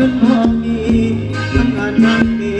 เงินทองมีทำงานงานมี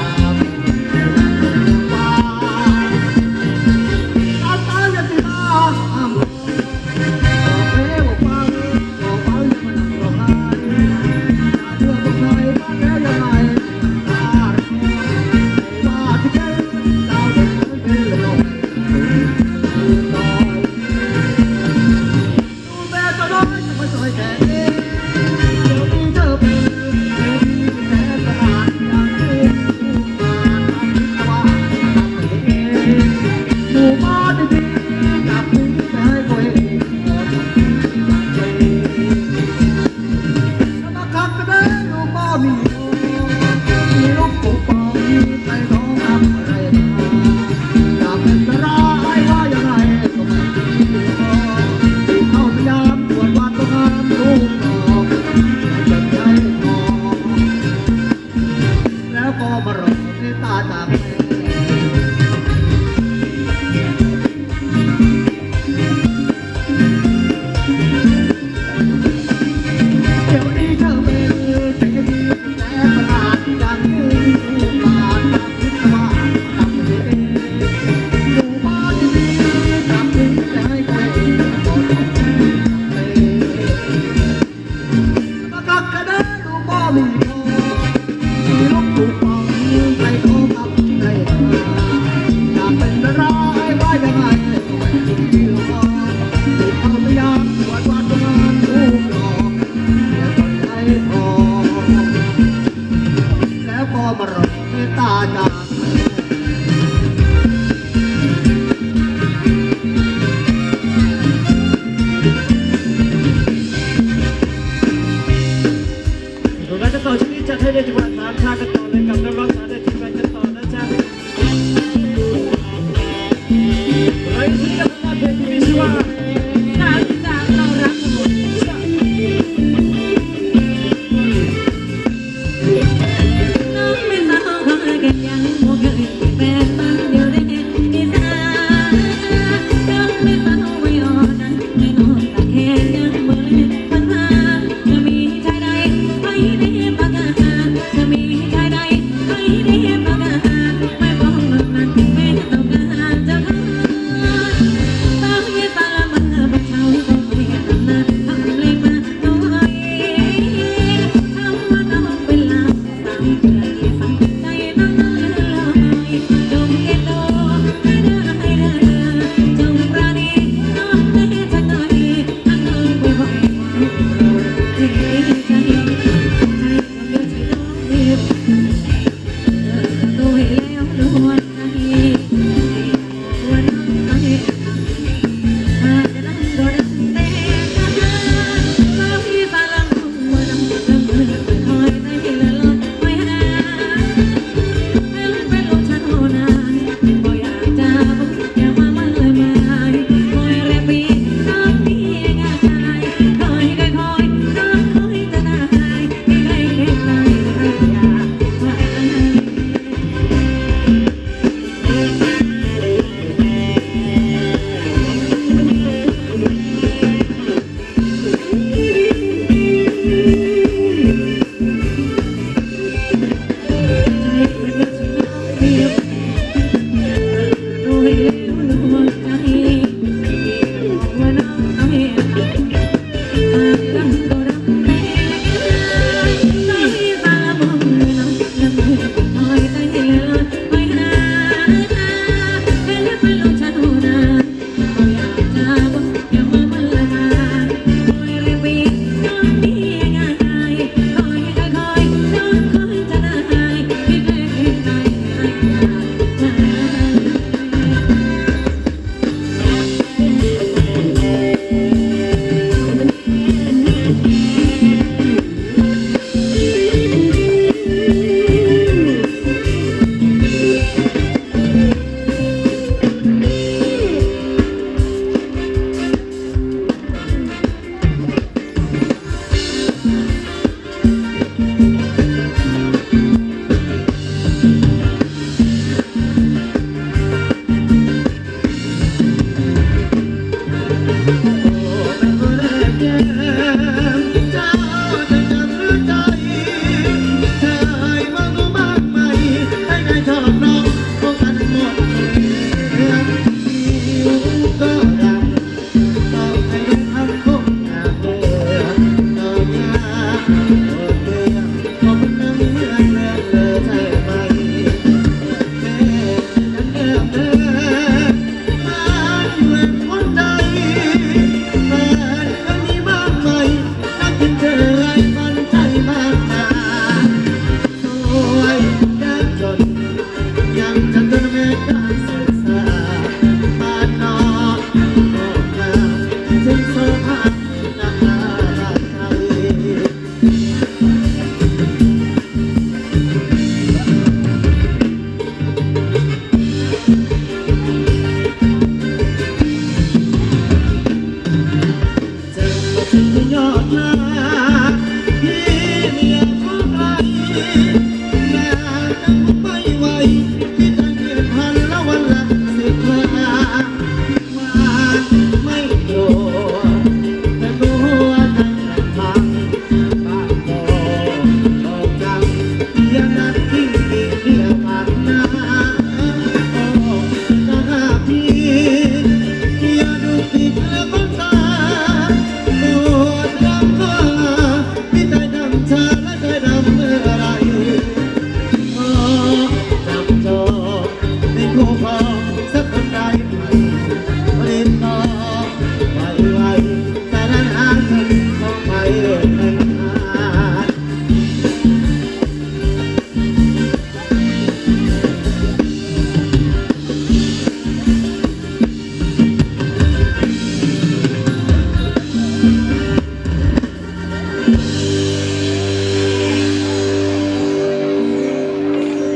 ได้จังหวัดสามชาติกันต่อเลยกับนักร้อง